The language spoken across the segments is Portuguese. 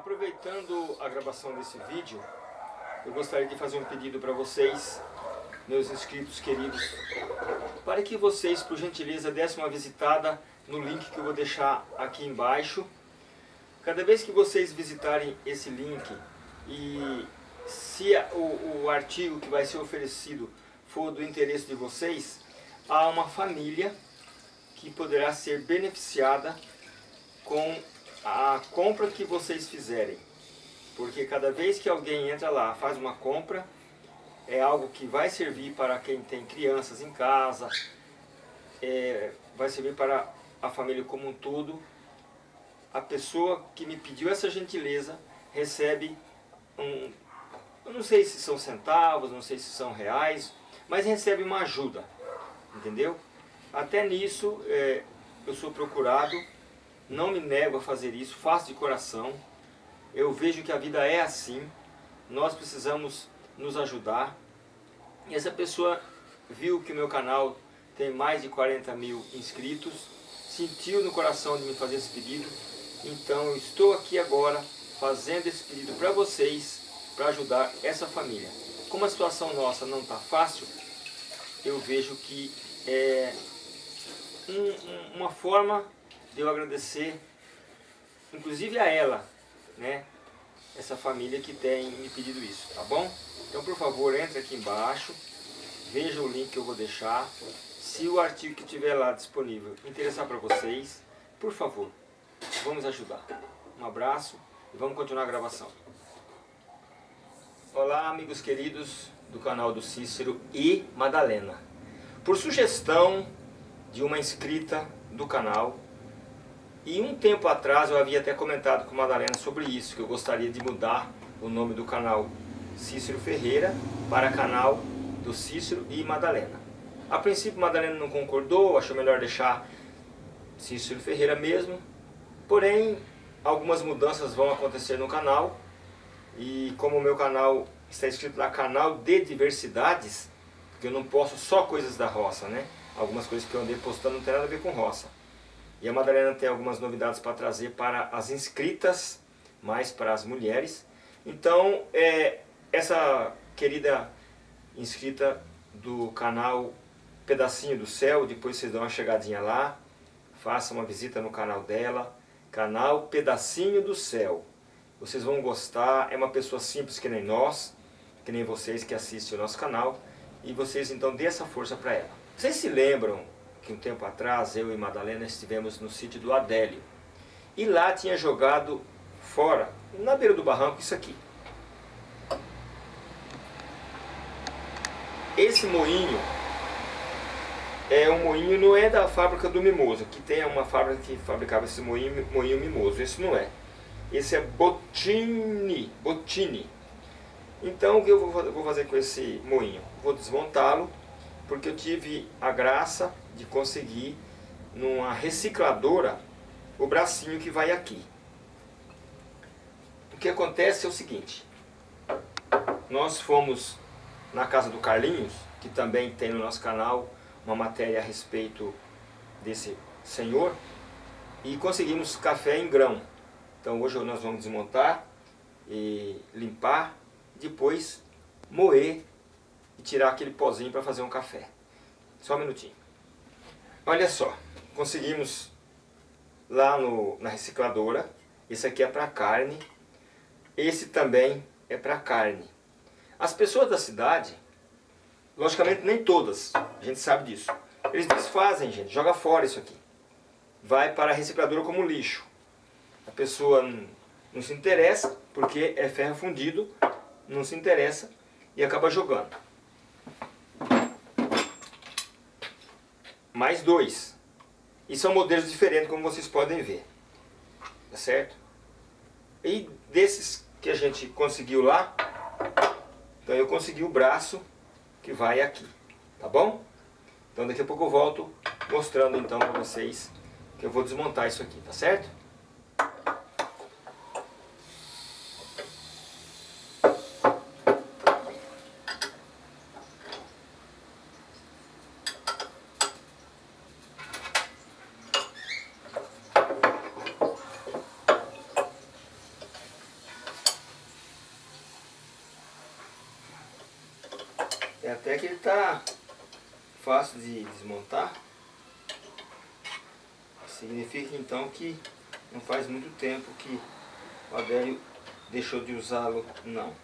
Aproveitando a gravação desse vídeo, eu gostaria de fazer um pedido para vocês, meus inscritos queridos, para que vocês, por gentileza, dessem uma visitada no link que eu vou deixar aqui embaixo. Cada vez que vocês visitarem esse link e se o, o artigo que vai ser oferecido for do interesse de vocês, há uma família que poderá ser beneficiada com a compra que vocês fizerem. Porque cada vez que alguém entra lá, faz uma compra, é algo que vai servir para quem tem crianças em casa, é, vai servir para a família como um todo. A pessoa que me pediu essa gentileza recebe um, eu não sei se são centavos, não sei se são reais, mas recebe uma ajuda, entendeu? Até nisso é, eu sou procurado não me nego a fazer isso, faço de coração. Eu vejo que a vida é assim, nós precisamos nos ajudar. E essa pessoa viu que o meu canal tem mais de 40 mil inscritos, sentiu no coração de me fazer esse pedido, então eu estou aqui agora fazendo esse pedido para vocês, para ajudar essa família. Como a situação nossa não está fácil, eu vejo que é um, um, uma forma de eu agradecer, inclusive a ela, né? Essa família que tem me pedido isso, tá bom? Então, por favor, entre aqui embaixo, veja o link que eu vou deixar. Se o artigo que tiver lá disponível interessar para vocês, por favor, vamos ajudar. Um abraço e vamos continuar a gravação. Olá, amigos queridos do canal do Cícero e Madalena. Por sugestão de uma inscrita do canal, e um tempo atrás eu havia até comentado com Madalena sobre isso, que eu gostaria de mudar o nome do canal Cícero Ferreira para canal do Cícero e Madalena. A princípio Madalena não concordou, achou melhor deixar Cícero Ferreira mesmo, porém algumas mudanças vão acontecer no canal e como o meu canal está escrito lá canal de diversidades, porque eu não posto só coisas da roça, né? Algumas coisas que eu andei postando não tem nada a ver com roça. E a Madalena tem algumas novidades para trazer para as inscritas, mais para as mulheres. Então, é, essa querida inscrita do canal Pedacinho do Céu, depois vocês dão uma chegadinha lá, façam uma visita no canal dela, canal Pedacinho do Céu. Vocês vão gostar, é uma pessoa simples que nem nós, que nem vocês que assistem o nosso canal, e vocês então dê essa força para ela. Vocês se lembram que um tempo atrás eu e Madalena estivemos no sítio do Adélio. E lá tinha jogado fora, na beira do barranco, isso aqui. Esse moinho é um moinho, não é da fábrica do Mimoso, que tem uma fábrica que fabricava esse moinho, moinho Mimoso, esse não é. Esse é Bottini, Bottini. Então o que eu vou fazer com esse moinho? Vou desmontá-lo porque eu tive a graça de conseguir numa recicladora o bracinho que vai aqui. O que acontece é o seguinte, nós fomos na casa do Carlinhos, que também tem no nosso canal uma matéria a respeito desse senhor, e conseguimos café em grão. Então hoje nós vamos desmontar e limpar, depois moer e tirar aquele pozinho para fazer um café. Só um minutinho. Olha só, conseguimos lá no, na recicladora, esse aqui é para carne, esse também é para carne. As pessoas da cidade, logicamente nem todas, a gente sabe disso, eles desfazem, gente, joga fora isso aqui. Vai para a recicladora como lixo. A pessoa não, se interessa, porque é ferro fundido, não se interessa e acaba jogando. Mais dois. E são modelos diferentes, como vocês podem ver. Tá certo? E desses que a gente conseguiu lá, então eu consegui o braço que vai aqui. Tá bom? Então daqui a pouco eu volto mostrando então para vocês que eu vou desmontar isso aqui, tá certo? É até que ele está fácil de desmontar. Significa então que não faz muito tempo que o Adélio deixou de usá-lo, não.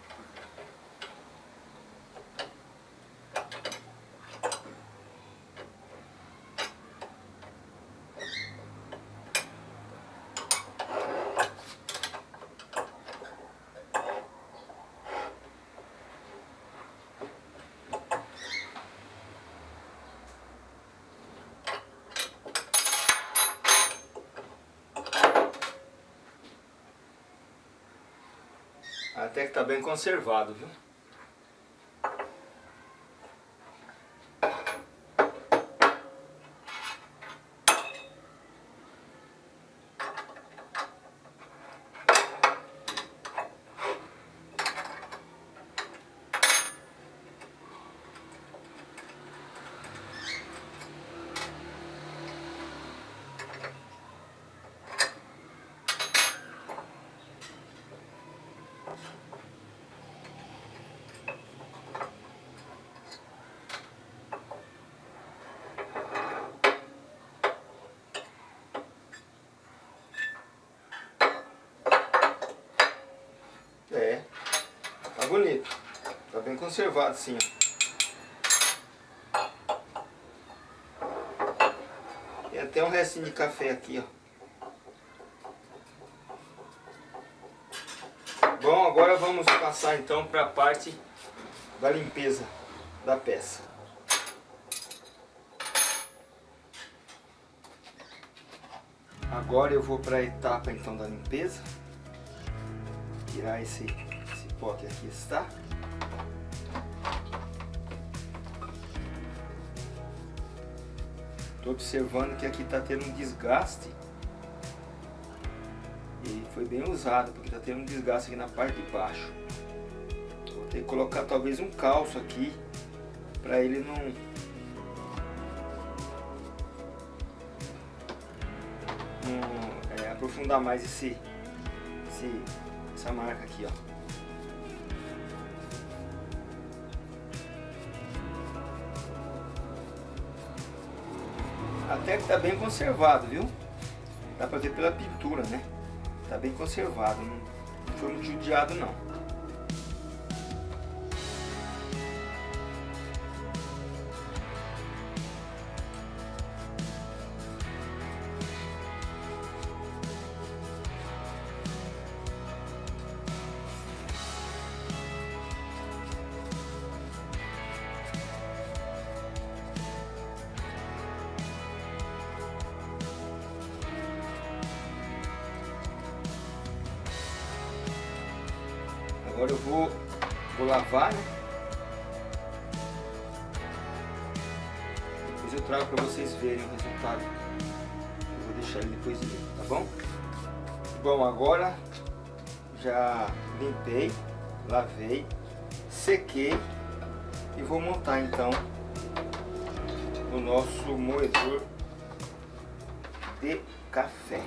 Até que está bem conservado, viu? É, tá bonito. Tá bem conservado sim. Tem até um restinho de café aqui, ó. Bom, agora vamos passar então para a parte da limpeza da peça. Agora eu vou para a etapa então da limpeza tirar esse, esse que aqui está. Estou observando que aqui está tendo um desgaste. E foi bem usado, porque está tendo um desgaste aqui na parte de baixo. Vou ter que colocar talvez um calço aqui, para ele não... não é, aprofundar mais esse, esse essa marca aqui, ó. Até que tá bem conservado, viu? Dá pra ver pela pintura, né? Tá bem conservado, não foi muito judiado não. Agora já limpei, lavei, sequei e vou montar então o nosso moedor de café.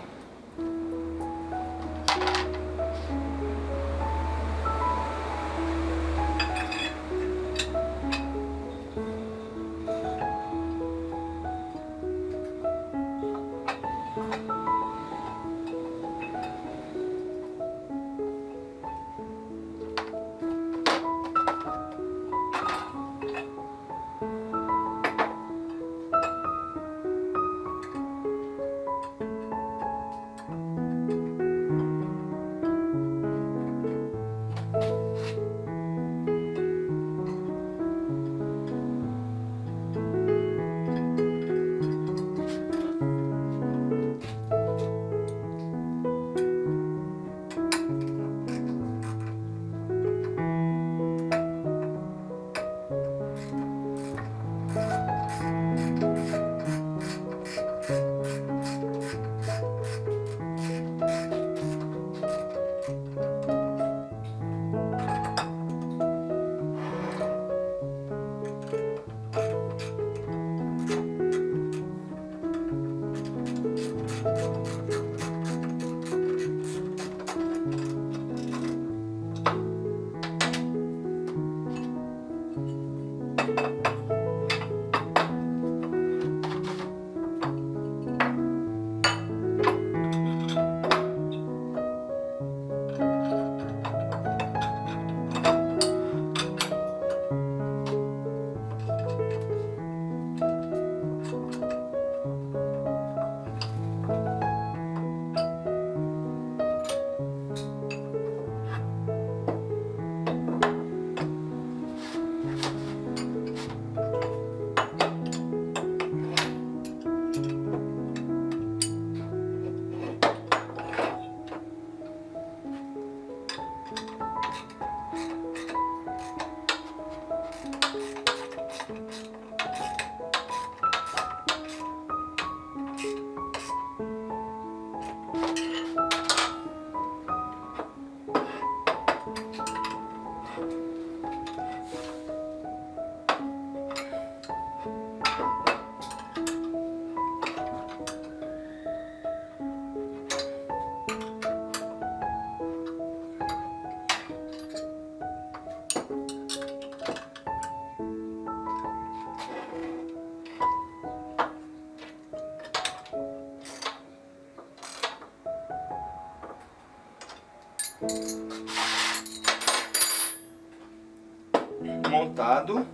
Montado.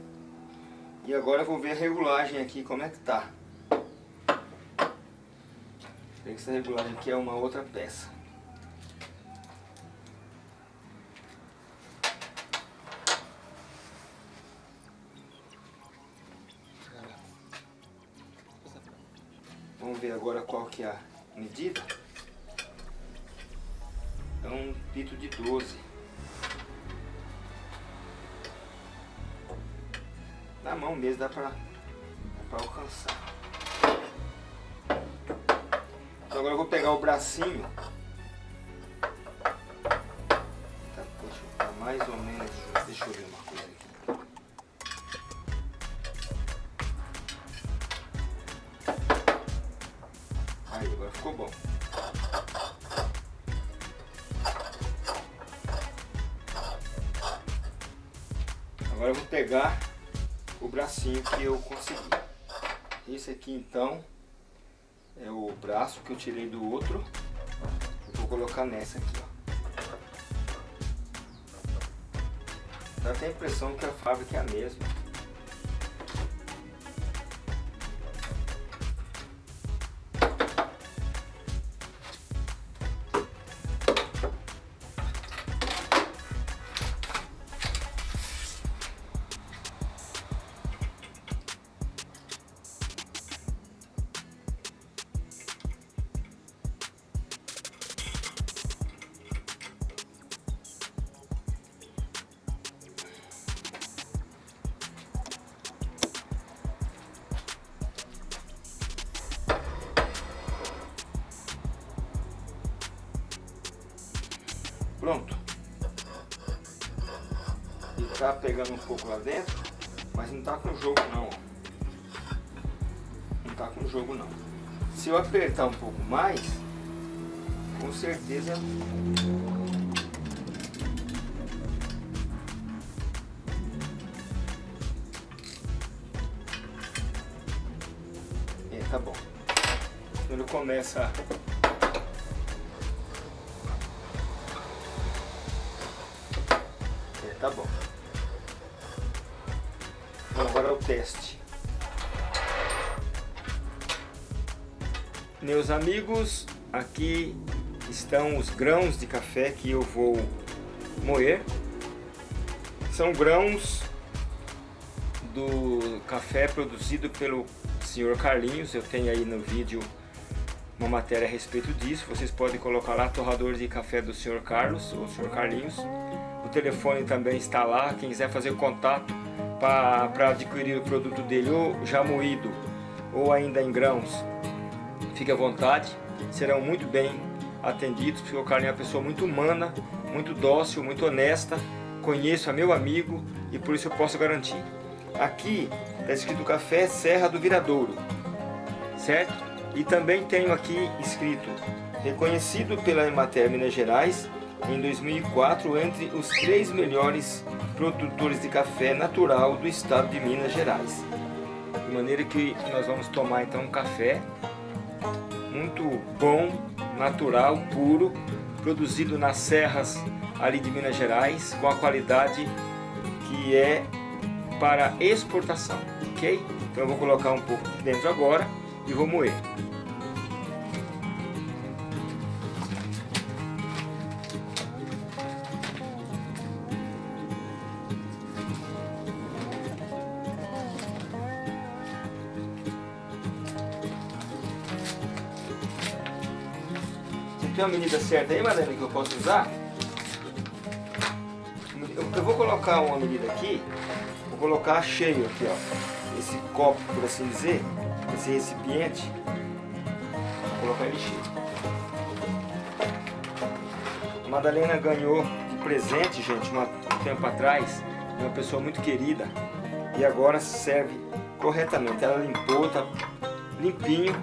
E agora eu vou ver a regulagem aqui, como é que tá. Essa regulagem aqui é uma outra peça. Vamos ver agora qual que é a medida. É um pito de 12. Mão mesmo dá pra, dá pra alcançar. Então agora eu vou pegar o bracinho. Tá, deixa eu tá mais ou menos. Deixa eu ver uma Esse aqui então é o braço que eu tirei do outro. vou colocar nessa aqui, ó. Dá até a impressão que a fábrica é a mesma. Tá pegando um pouco lá dentro, mas não tá com jogo não. Não tá com jogo não. Se eu apertar um pouco mais, com certeza É, tá bom. Quando começa Meus amigos, aqui estão os grãos de café que eu vou moer. São grãos do café produzido pelo senhor Carlinhos. Eu tenho aí no vídeo uma matéria a respeito disso. Vocês podem colocar lá torrador de café do senhor Carlos ou senhor Carlinhos. O telefone também está lá, quem quiser fazer contato para adquirir o produto dele ou já moído ou ainda em grãos, fique à vontade, serão muito bem atendidos, porque o Carlinhos é uma pessoa muito humana, muito dócil, muito honesta, conheço a meu amigo e por isso eu posso garantir. Aqui está escrito Café Serra do Viradouro, certo? E também tenho aqui escrito, reconhecido pela Emater Minas Gerais em 2004 entre os três melhores produtores de café natural do estado de Minas Gerais. De maneira que nós vamos tomar então um café muito bom, natural, puro, produzido nas serras ali de Minas Gerais, com a qualidade que é para exportação, ok? Então eu vou colocar um pouco dentro agora e vou moer. Tem uma medida certa aí, Madalena, que eu posso usar? Eu, vou colocar uma medida aqui, vou colocar cheio aqui, ó. Esse copo, por assim dizer, esse recipiente, vou colocar ele cheio. A Madalena ganhou de presente, gente, um tempo atrás, uma pessoa muito querida, e agora serve corretamente. Ela limpou, tá limpinho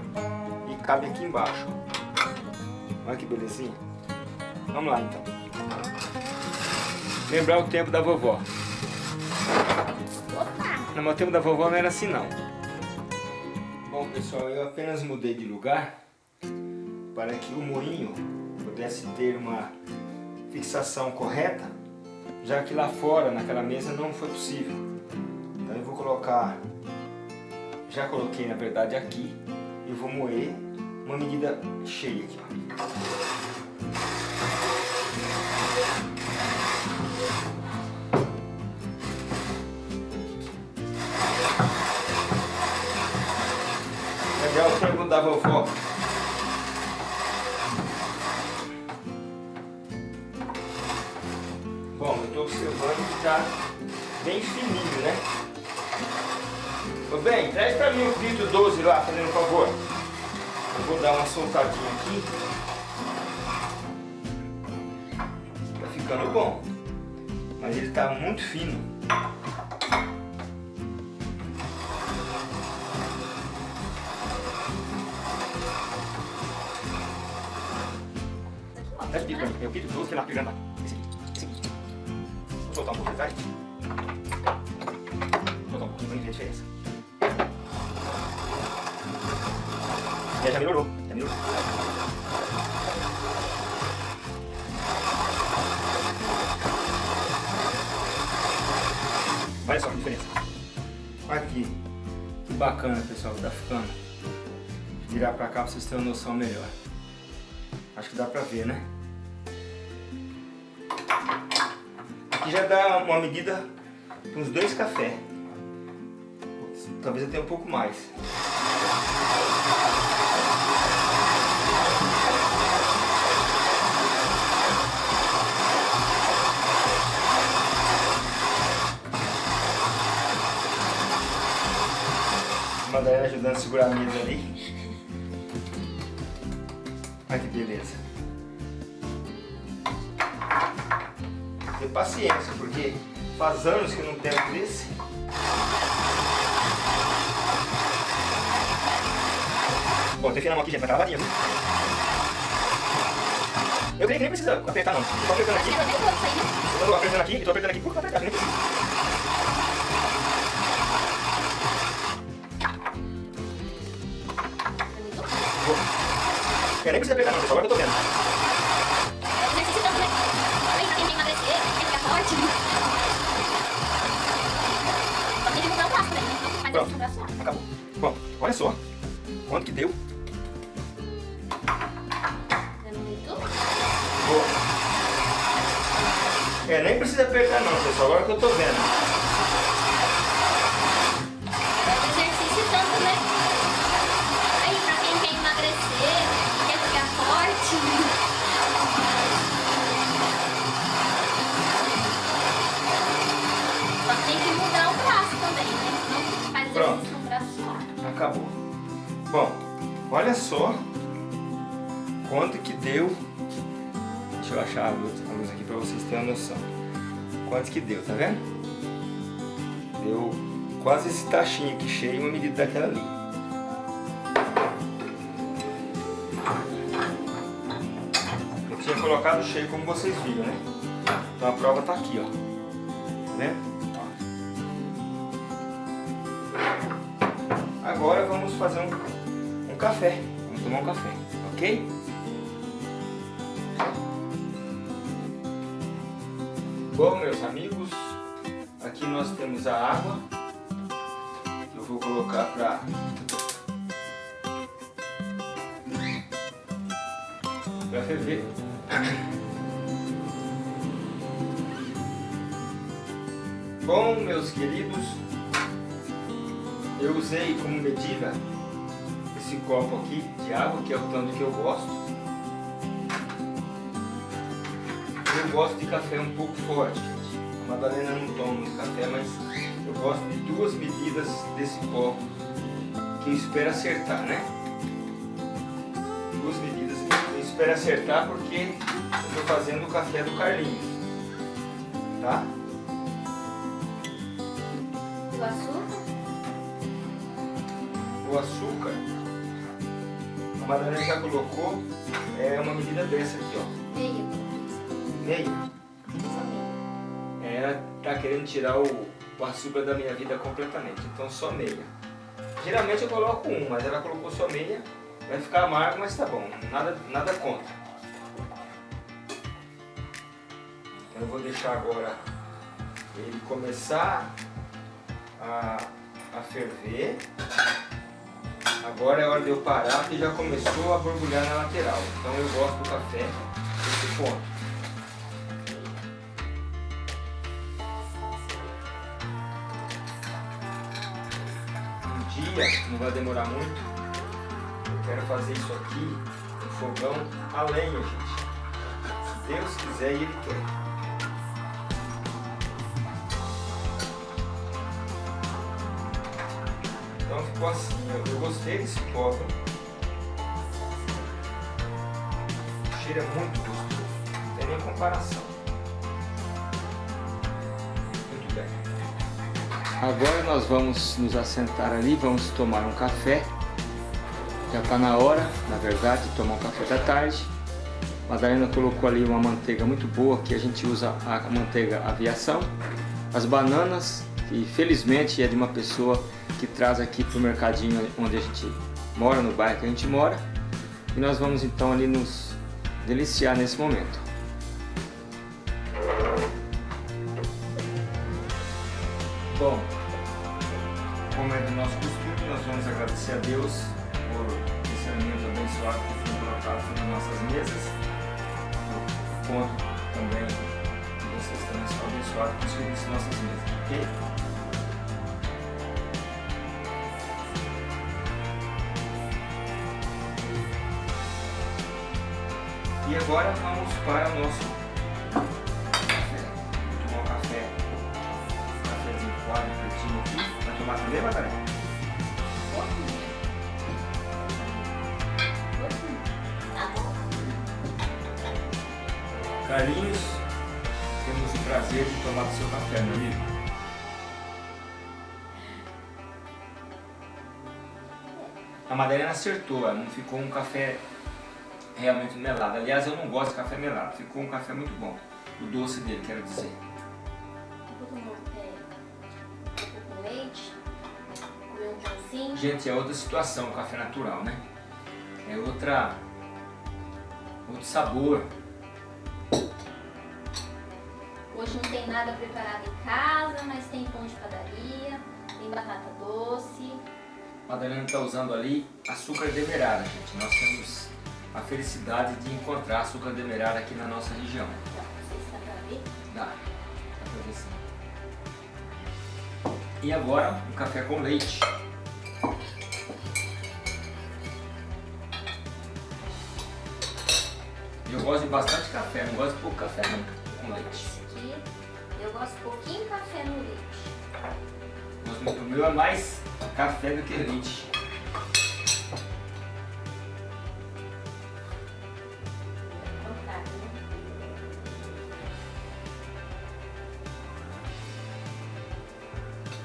e cabe aqui embaixo. Olha que belezinha. Vamos lá então. Lembrar o tempo da vovó. Opa! Não, mas o tempo da vovó não era assim não. Bom pessoal, eu apenas mudei de lugar para que o moinho pudesse ter uma fixação correta já que lá fora, naquela mesa, não foi possível. Então eu vou colocar, já coloquei na verdade aqui, e vou moer uma medida cheia aqui. Ó. Legal o frango da vovó. Bom, eu estou observando que está bem fininho, né? Ô bem, traz para mim o filtro 12 lá, fazendo um favor. Eu vou dar uma soltadinha aqui. Tá ficando bom. Mas ele está muito fino. O filtro 12 que é lá pegando. Esse aqui. Esse aqui. Vou soltar um pouco atrás. Já melhorou. Já melhorou. Olha só a diferença. Aqui. Que bacana, pessoal, que tá ficando. Virar pra cá pra vocês terem uma noção melhor. Acho que dá pra ver, né? Aqui já dá uma medida uns dois cafés. Talvez tenha um pouco mais. Madalena ajudando a segurar a mesa ali. Olha que beleza. Ter paciência, porque faz anos que eu não pego desse. Bom, tem que na mão aqui, gente, vai estar lavadinha, viu? Eu creio que nem precisa apertar não. Tô apertando aqui. Eu tô apertando aqui tô apertando aqui por apertar, nem precisa. Eu nem precisa apertar não, pessoal, agora eu tô vendo. Pronto, acabou. Bom, olha só quanto que deu. Boa. É, nem precisa apertar não, pessoal, agora que eu tô vendo. Acabou. Bom, olha só quanto que deu. Deixa eu achar a luz, aqui para vocês terem uma noção. Quanto que deu, tá vendo? Deu quase esse tachinho aqui cheio, uma medida daquela ali. Eu tinha colocado cheio como vocês viram, né? Então a prova tá aqui, ó. Tá vendo? Vamos fazer um, um café. Vamos tomar um café, ok? Bom, meus amigos, aqui nós temos a água. Eu vou colocar para para ferver. Bom, meus queridos, eu usei como medida esse copo aqui de água, que é o tanto que eu gosto. Eu gosto de café um pouco forte, gente. A Madalena não toma muito café, mas eu gosto de duas medidas desse copo, que eu espero acertar, né? Duas medidas que eu espero acertar porque eu estou fazendo o café do Carlinhos, tá? O açúcar? O açúcar, a Madalena já colocou, é uma medida dessa aqui, ó. Meio. É, ela tá querendo tirar o, o açúcar da minha vida completamente, então só meia. Geralmente eu coloco um, mas ela colocou só meia, vai ficar amargo, mas tá bom, nada, nada contra. Então eu vou deixar agora ele começar a, a ferver. Agora é hora de eu parar porque já começou a borbulhar na lateral. Então eu gosto do café desse ponto. Um dia, não vai demorar muito, eu quero fazer isso aqui no fogão a lenha, gente. Se Deus quiser e Ele quer. Eu, gostei desse copo. O cheiro é muito gostoso, não tem nem comparação. Muito bem. Agora nós vamos nos assentar ali, vamos tomar um café. Já está na hora, na verdade, de tomar um café da tarde. Madalena colocou ali uma manteiga muito boa, que a gente usa a manteiga aviação. As bananas, que felizmente é de uma pessoa que traz aqui para o mercadinho onde a gente mora, no bairro que a gente mora. E nós vamos então ali nos deliciar nesse momento. Bom, tomar também, Madalena? Carlinhos, temos o prazer de tomar o seu café, meu amigo. A Madalena acertou, não ficou um café realmente melado. Aliás, eu não gosto de café melado. Ficou um café muito bom. O doce dele, quero dizer. Gente, é outra situação o café natural, né? É outra... outro sabor. Hoje não tem nada preparado em casa, mas tem pão de padaria, tem batata doce. A Madalena está usando ali açúcar demerara, gente. Nós temos a felicidade de encontrar açúcar demerara aqui na nossa região. Dá, dá pra ver sim. E agora, um café com leite. Gosto de bastante café, não gosto de pouco café não, com leite. Aqui, eu gosto de pouquinho café no leite. O meu é mais café do que leite.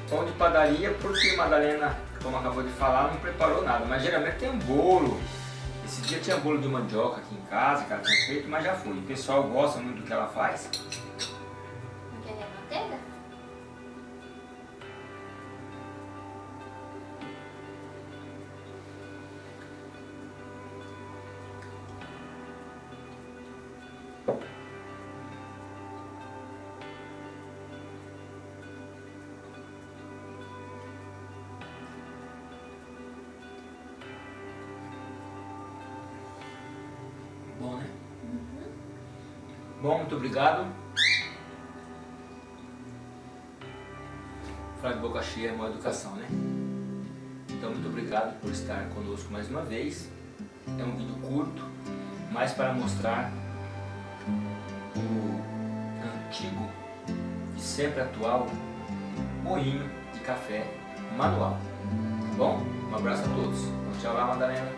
pão de padaria porque Madalena, como acabou de falar, não preparou nada. Mas geralmente tem um bolo. Dia tinha bolo de mandioca aqui em casa, que ela tinha feito, mas já foi. O pessoal gosta muito do que ela faz. Bom, muito obrigado. Falar de boca cheia é uma educação, né? Então, muito obrigado por estar conosco mais uma vez. É um vídeo curto, mas para mostrar o antigo e sempre atual moinho de café manual. Tá bom? Um abraço a todos. Tchau lá, Madalena.